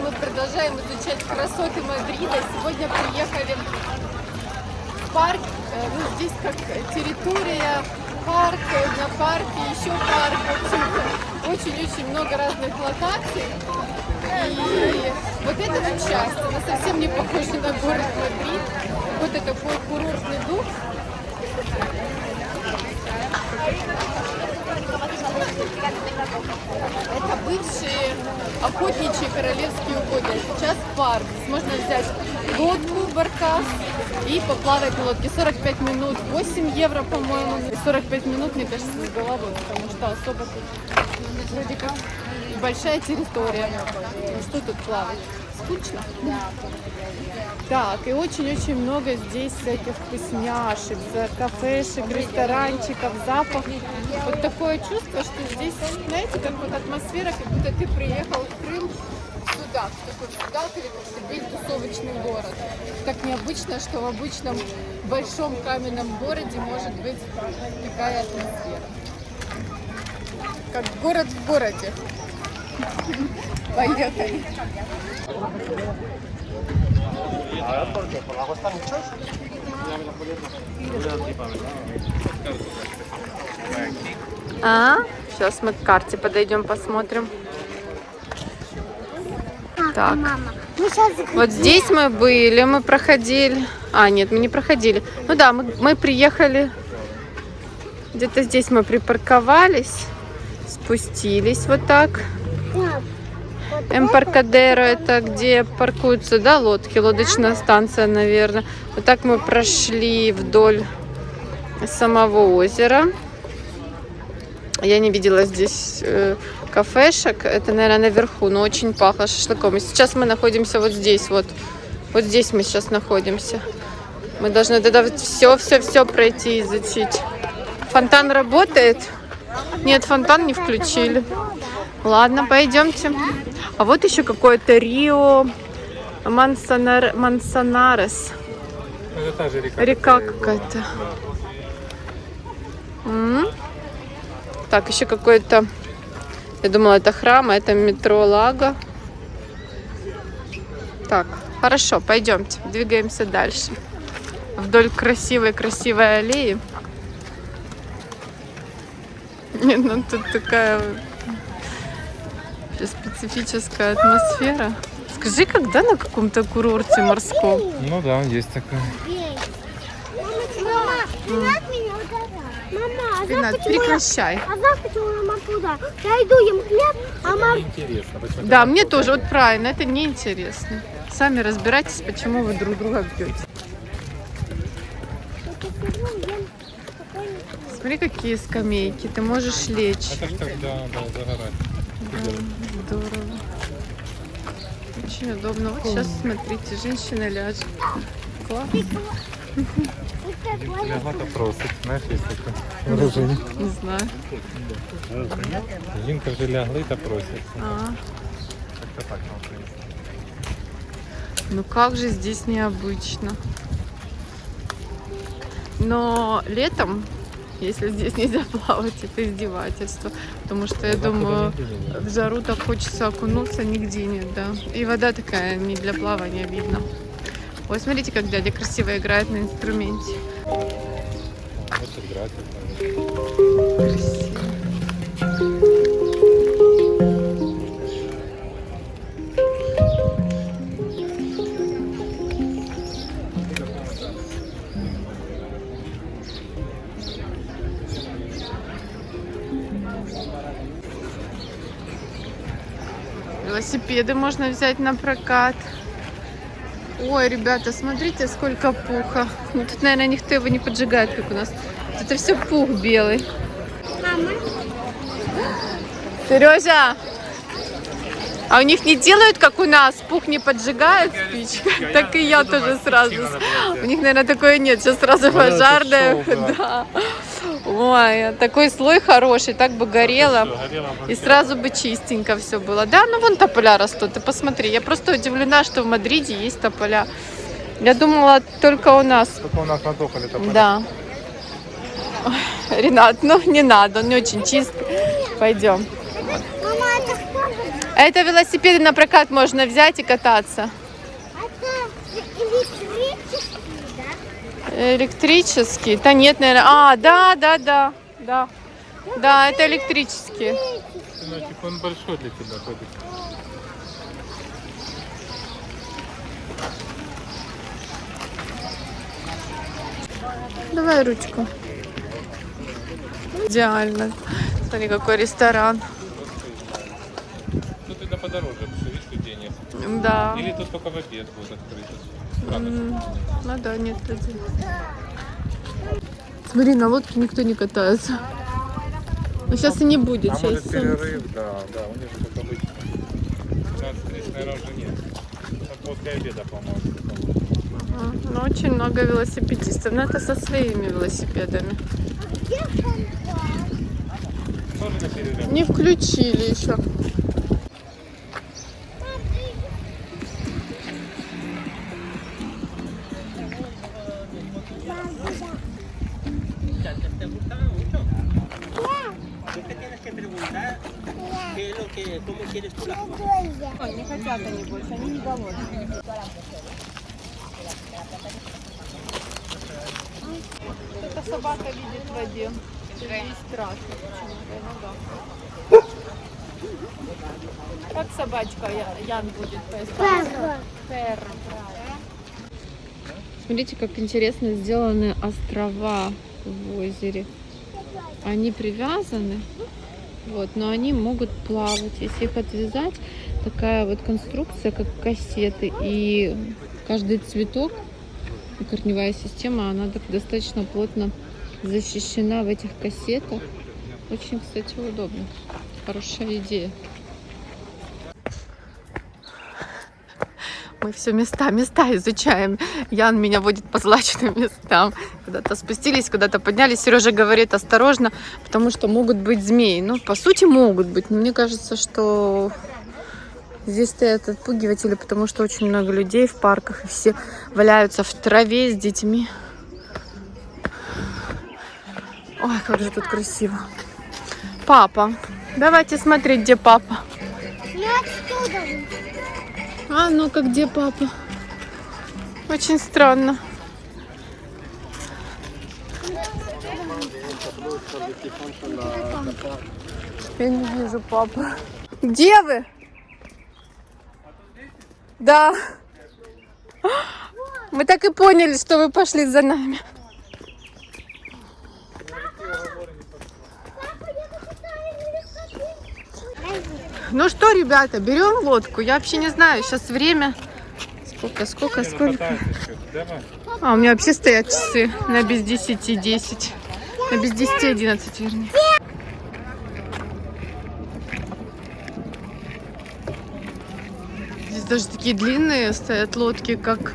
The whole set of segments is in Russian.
мы продолжаем изучать красоты Мадрида. Сегодня приехали в парк. Э, Ну, здесь как территория, парк, э, на парке, еще парк. Очень-очень много разных локаций. И вот эта вот часть, она совсем не похожа на город Мадрид. Вот это такой курортный дух. Это бывшие охотничьи королевские угодья. Сейчас парк. Здесь можно взять лодку, баркас и поплавать на лодке. 45 минут, 8 евро, по-моему. И 45 минут, мне кажется, с головой, потому что особо тут вроде как большая территория. Ну, что тут плавать? Скучно? Так, и очень-очень много здесь всяких вкусняшек, кафешек, ресторанчиков, запах. Вот такое чувство, что здесь, знаете, как вот атмосфера, как будто ты приехал в Крым сюда, в такой как Тбиль, тусовочный город. Так необычно, что в обычном большом каменном городе может быть такая атмосфера. Как город в городе. Поехали. А, сейчас мы к карте подойдем, посмотрим. Так. Вот здесь мы были, мы проходили. А, нет, мы не проходили. Ну да, мы, мы приехали. Где-то здесь мы припарковались, спустились вот так. Эмпаркадеро это где паркуются, да, лодки, лодочная станция, наверное. Вот так мы прошли вдоль самого озера. Я не видела здесь э, кафешек. Это, наверное, наверху, но очень пахло шашлыком. И сейчас мы находимся вот здесь, вот. Вот здесь мы сейчас находимся. Мы должны тогда все-все-все пройти и изучить. Фонтан работает? Нет, фонтан не включили. Ладно, пойдемте. А вот еще какое-то Рио Мансонар... Мансонарес. Это та же река. Река какая-то. М. Так, еще какой-то... Я думала, это храм, а это метро Лага. Так, хорошо, пойдемте, двигаемся дальше. Вдоль красивой-красивой аллеи. Нет, ну тут такая специфическая атмосфера. Скажи, когда на каком-то курорте морском? Ну да, есть такая. Мама. Мама, а Ренат, прекращай. А почему я мама туда? Я иду им хлеб, а мама... Интересно. Да, мне тоже, вот правильно, это неинтересно. Сами разбирайтесь, почему вы друг друга бьете. Смотри, какие скамейки, ты можешь лечь. Это ж так, да, да, загорать. Да, здорово. Очень удобно. Вот сейчас, смотрите, женщина ляжет. Класс. Лягла-то просить. Знаєш, є таке враження. Не знаю. Жінка вже лягли та просять. А, Як-то так на українському. ну как же здесь необычно. Но летом, если здесь нельзя плавать, это издевательство. Потому что, я думаю, в жару так хочется окунуться, нигде нет, да. И вода такая не для плавания видно. Ой, смотрите, как дядя красиво играет на инструменте. Красиво. Велосипеды можно взять на прокат. Ой, ребята, смотрите, сколько пуха. Ну, тут, наверное, никто его не поджигает, как у нас. Это все пух белый. Мама, Сережа, а у них не делают, как у нас, пух не поджигает спичкой? Так и я тоже сразу. У них, наверное, такое нет. Сейчас сразу шоу, да. Ой, такой слой хороший, так бы горело. И сразу бы чистенько все было. Да, ну вон тополя растут, ты посмотри. Я просто удивлена, что в Мадриде есть тополя. Я думала, только у нас. Только у нас на тополе тополя. Да. Ой, Ренат, ну не надо, он не очень чистый. Пойдем. мама, это кто? Это велосипеды на прокат можно взять и кататься. Это электрический, да? Электрический? Да нет, наверное. А, да, да, да, да. Да, это электрические. Сыночек, он большой для тебя ходит. Давай ручку. Идеально. Смотри, какой ресторан. Тут это подороже, потому что видишь, людей нет. Да. Или тут только в обед будет открыто. Ну да, нет людей. Смотри, на лодке никто не катается. Ну сейчас и не будет. А может Сейчас перерыв, да, да, у них же как обычно. 15 наверное, уже нет. После обеда, по-моему. Ну, очень много велосипедистов. Но это со своими велосипедами. Не включили еще. Que, cómo quieres tú la Не хотят они больше, они не голодные. Это собака видит в воде. Ей страшно почему-то, ну да. Как собачка Ян будет по-испански? Перро. Смотрите, как интересно сделаны острова в озере. Они привязаны, вот, но они могут плавать. Если их отвязать, такая вот конструкция, как кассеты. И каждый цветок, корневая система, она так достаточно плотно защищена в этих кассетах. Очень, кстати, удобно. Хорошая идея. Мы все места, места изучаем. Ян меня водит по злачным местам. Куда-то спустились, куда-то поднялись. Сережа говорит осторожно, потому что могут быть змеи. Ну, по сути, могут быть. Но мне кажется, что здесь стоят отпугиватели, потому что очень много людей в парках. И все валяются в траве с детьми. Ой, как же тут красиво. Папа. Давайте смотреть, где папа. Ну отсюда. А ну-ка, где папа? Очень странно. Я не вижу папу. Где вы? Да. Мы так и поняли, что вы пошли за нами. Ну что, ребята, берем лодку. Я вообще не знаю, сейчас время. Сколько, сколько, сколько? А, у меня вообще стоят часы на без 10 10. На без 10 11, вернее. Здесь даже такие длинные стоят лодки, как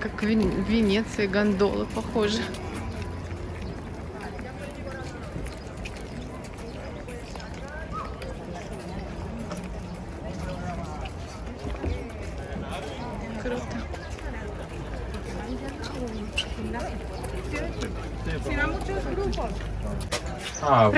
как в Венеции гондолы, похоже. А,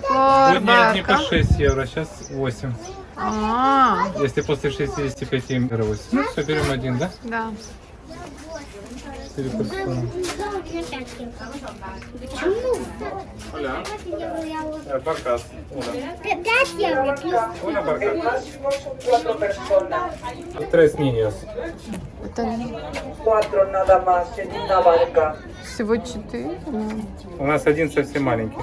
por будние дни по barca. 6 евро, сейчас 8. А, Если после 65 евро 8. Ну все, берем один, да? да. 4 персоны. Почему? Оля. Э, Баркас. Una. Пять евро плюс cuatro personas, Tres niños. Это barca. всего четыре. У нас один совсем маленький.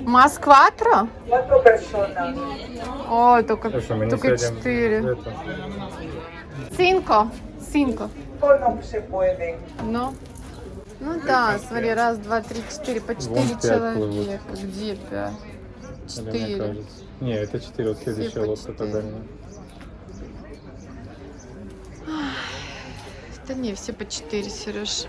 Москва-тро? Cuatro personas. О, только, не только четыре. это. Цинко. No se puede. Ну. Ну да, смотри, раз, два, три, четыре, по четыре пять человека. Где пять? Четыре. Не, это 4, вот следующая лодка четыре. дальняя. Да не, все по четыре, Сереж.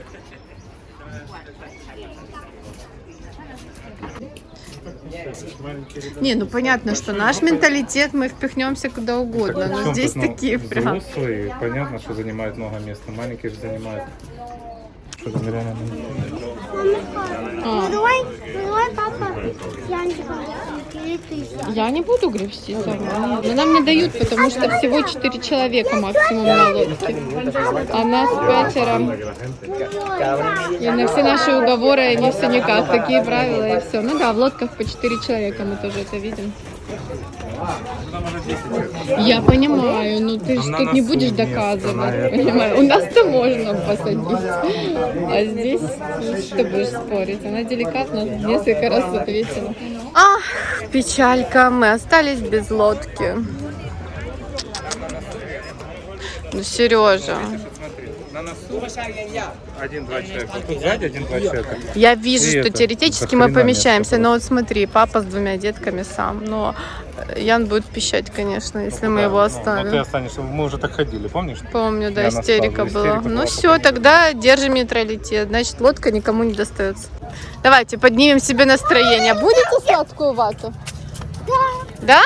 Не, ну понятно, что наш менталитет, мы впихнемся куда угодно, но здесь такие прям. Взрослые, понятно, что занимают много места. Маленькие же занимают. Что там реально много. Давай, давай, папа. Янчика. Я не буду гребсти сама. Но нам не дают, потому что всего 4 человека максимум на лодке. А нас пятеро. И на все наши уговоры они все никак. Такие правила и все. Ну да, в лодках по 4 человека мы тоже это видим. Я понимаю, но ты же тут не будешь доказывать. Понимаю. У нас-то можно посадить. А здесь что будешь спорить? Она деликатно несколько раз ответила. Ах, печалька, мы остались без лодки. Ну, Сережа, на носу один-два человека. Тут сзади один-два человека. я вижу, И что это, теоретически мы помещаемся, но вот смотри, папа с двумя детками сам, но э, Ян будет пищать, конечно, если мы его Ну, ты оставим. останешься. Мы уже так ходили, помнишь? Помню, да, Я истерика была. Истерика Ну была все, такая. тогда держим нейтралитет. Значит, лодка никому не достается. Давайте поднимем себе настроение. Будете сладкую вату? Да. Да?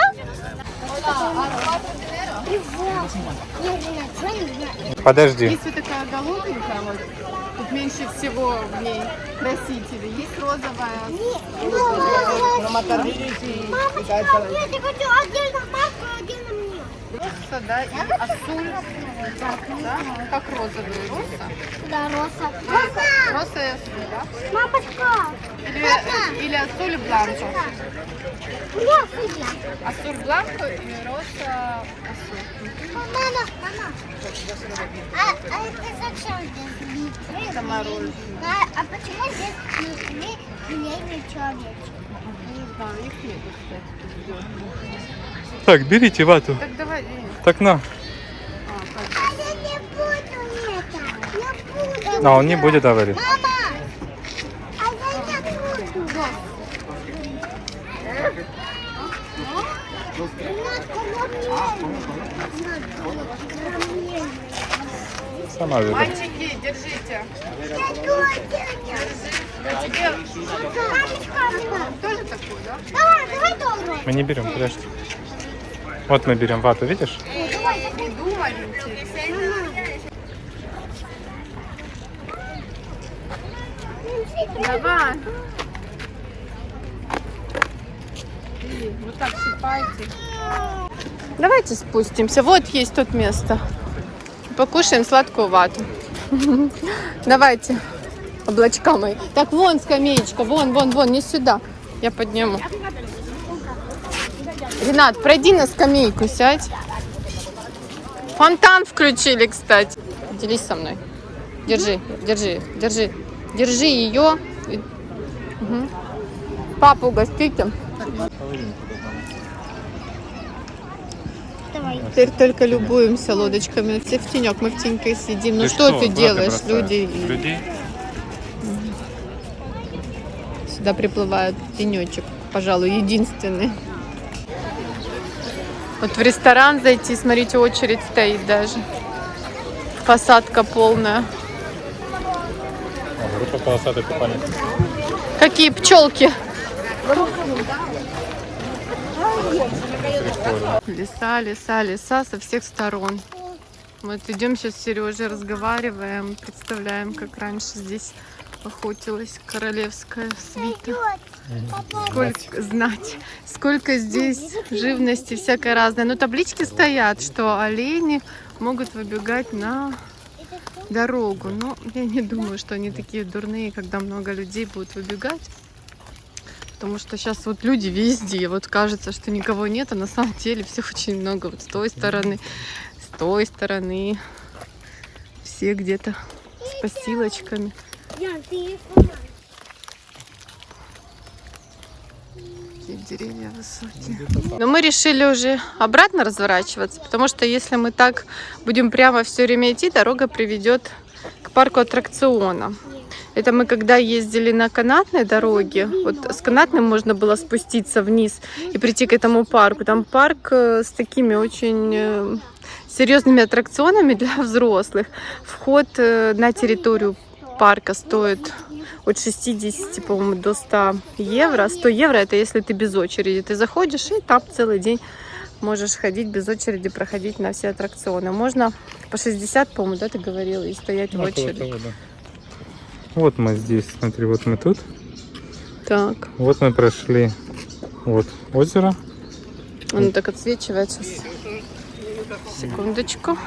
Подожди. Есть вот такая голубенькая, вот. Тут меньше всего в ней красителей. Есть розовая. Мамочка, нет, я хочу отдельно маску, отдельно мне. Роса, да, и асуль. Да? Как розовый роса. Да, Роса. Роса! Роса и асуль, да? Мамочка! Или, или асуль и бланко. Я судья. Асуль бланко и роса. Мама. А, а это зачем здесь? Это мороженое. А, а почему здесь внутри желейный человечек? Не знаю, их нету, кстати. Так, берите вату. Так давай. Так на. А? А я не буду это. Я буду. А он не будет говорить. Мама! А я не буду. Сама. Мальчики, держите. Тоже такой, да? Давай, давай тоже. Мы не берем, подожди. Вот мы берем вату, видишь? Давай. И Вот так сыпайте. Давайте спустимся. Вот есть тут место. Покушаем сладкую вату. Давайте. Облачка мои. Так, вон скамеечка. Вон, вон, вон. Не сюда. Я подниму. Ренат, пройди на скамейку, сядь. Фонтан включили, кстати. Делись со мной. Держи, держи, держи. Держи ее. Мгм. Папу угостите. Давай. Теперь только любуемся лодочками. Все в тенек, мы в теньке сидим. Ну что, ты брата делаешь, люди? Людей? Сюда приплывают тенечек, пожалуй, единственный. Вот в ресторан зайти, смотрите, очередь стоит даже. Посадка полная. О, группа полосатый купальник. Какие пчелки? Леса, леса, леса со всех сторон. Вот идем сейчас с Сережей, разговариваем, представляем, как раньше здесь охотилась королевская свита. Сколько знать, сколько здесь живности всякой разной. Но таблички стоят, что олени могут выбегать на дорогу. Но я не думаю, что они такие дурные, когда много людей будут выбегать. Потому что сейчас вот люди везде. Вот кажется, что никого нет, а на самом деле всех очень много. Вот с той стороны, с той стороны. Все где-то с посилочками. Деревья высокие. Но мы решили уже обратно разворачиваться, потому что если мы так будем прямо все время идти, дорога приведет к парку аттракциона. Это мы когда ездили на канатной дороге, вот с канатным можно было спуститься вниз и прийти к этому парку. Там парк э, с такими очень э, серьезными аттракционами для взрослых. Вход э, на территорию парка стоит от 60, по-моему, до 100 евро. 100 евро это если ты без очереди. Ты заходишь и там целый день можешь ходить без очереди, проходить на все аттракционы. Можно по 60, по-моему, да, ты говорила, и стоять в Около очереди. того, да. Вот мы здесь, смотри, вот мы тут. Так. Вот мы прошли Вот озеро. Оно так отсвечивает сейчас. Секундочку.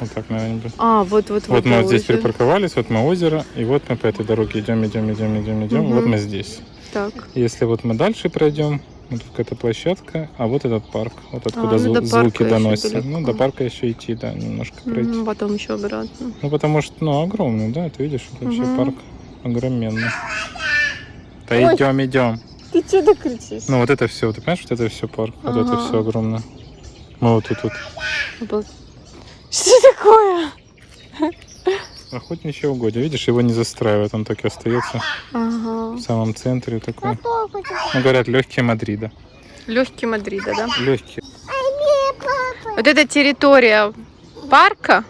Вот так, наверное, будет. А, вот, вот, Вот мы вот здесь озеро. припарковались, вот мы озеро, и вот мы по этой дороге идем, идем, идем, идем, идем. Вот Мгм. мы здесь. Так. Если вот мы дальше пройдем, вот какая-то площадка, а вот этот парк, вот откуда ну зву- до звуки доносятся. Ну, до парка еще идти, да, немножко пройти. Мгм, Потом еще обратно. Ну, потому что, ну, огромный, да, ты видишь, это вообще парк огроменный. Да Ой. идем, идем. Ты что так кричишь? Ну, вот это все, ты понимаешь, вот это все парк, вот это Ага. все огромное. Мы вот тут вот. Обал- Что такое? Охотничье угодье, видишь, его не застраивают, он так и остается Ага. В самом центре такой. Ну, говорят, легкие Мадрида. Легкий Мадрида, да? Легкие. Вот эта территория парка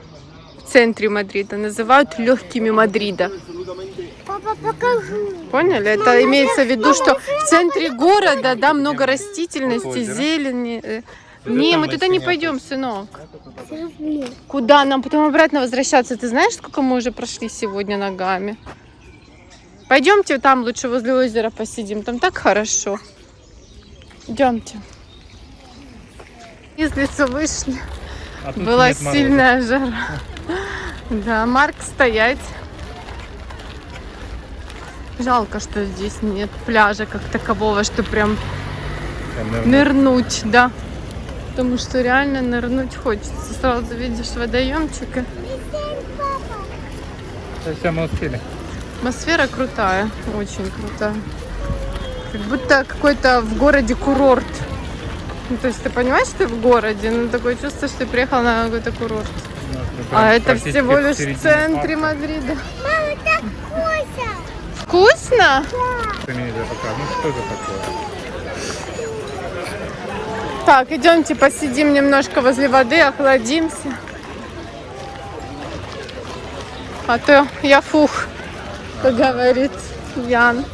в центре Мадрида называют легкими Мадрида. Папа, покажи. Поняли? Это имеется в виду, что в центре города, да, много растительности, Озеро. зелени. Э, Не, мы туда не пойдем, сынок. Куда нам потом обратно возвращаться? Ты знаешь, сколько мы уже прошли сегодня ногами? Пойдемте там лучше возле озера посидим. Там так хорошо. Идемте. Из леса вышли. А Была нет мороза. сильная жара. Да, Марк стоять. Жалко, что здесь нет пляжа как такового, что прям нырнуть, да. Потому что реально нырнуть хочется. Сразу видишь водоемчика. Все, мы успели. Атмосфера крутая, очень крутая. Как будто какой-то в городе курорт. Ну, то есть ты понимаешь, что ты в городе, но такое чувство, что ты приехал на какой-то курорт. Ну, мы А прям это всего лишь в центре парка. Мадрида. Мама, так вкусно. Вкусно? Покажешь. Ну что это такое? Так, идемте посидим немножко возле воды, охладимся. А то я фух, как говорит Ян.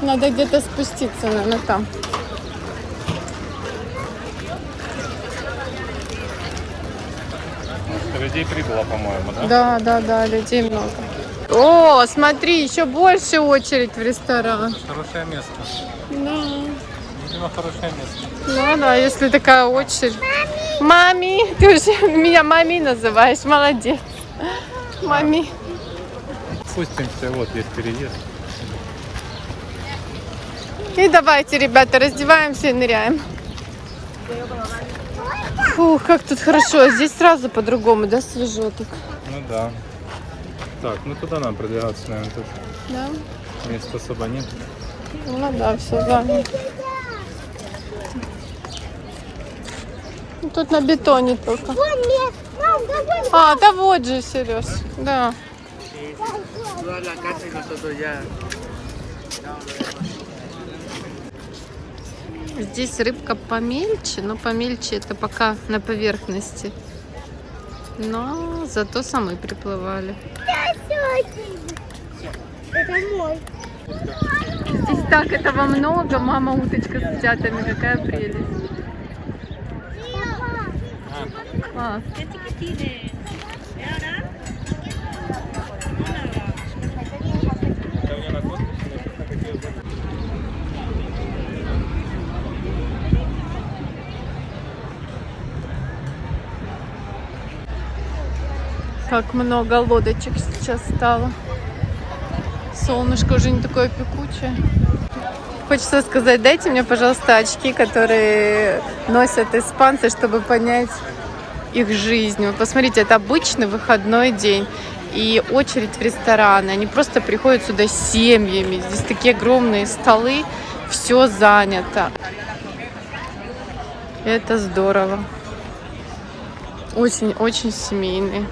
Надо где-то спуститься, наверное, там. Людей прибыло, по-моему, да? Да, да, да, людей много. О, смотри, еще больше очередь в ресторан. Хорошее место. Да. Видимо, хорошее место. Ну да, если такая очередь. Мами, ты уже меня мами называешь, молодец. Мами. Спустимся, вот есть переезд. И давайте, ребята, раздеваемся и ныряем. Фух, как тут хорошо. Здесь сразу по-другому, да, свежо так. Ну да. Так, ну туда нам продвигаться, наверное, тут Да? места особо нет. Ну да, все занято. Тут на бетоне только. А, да вот же, Сереж. Да. Toda la casa y nosotros ya. Здесь рыбка помельче, но помельче это пока на поверхности. Но зато самые приплывали. Это мой. Здесь так этого много. Мама уточка с утятами. Какая прелесть. Класс. Как много лодочек сейчас стало. Солнышко уже не такое пекучее. Хочется сказать, дайте мне, пожалуйста, очки, которые носят испанцы, чтобы понять их жизнь. Вот посмотрите, это обычный выходной день. И очередь в рестораны. Они просто приходят сюда семьями. Здесь такие огромные столы. Все занято. Это здорово. Очень-очень семейный.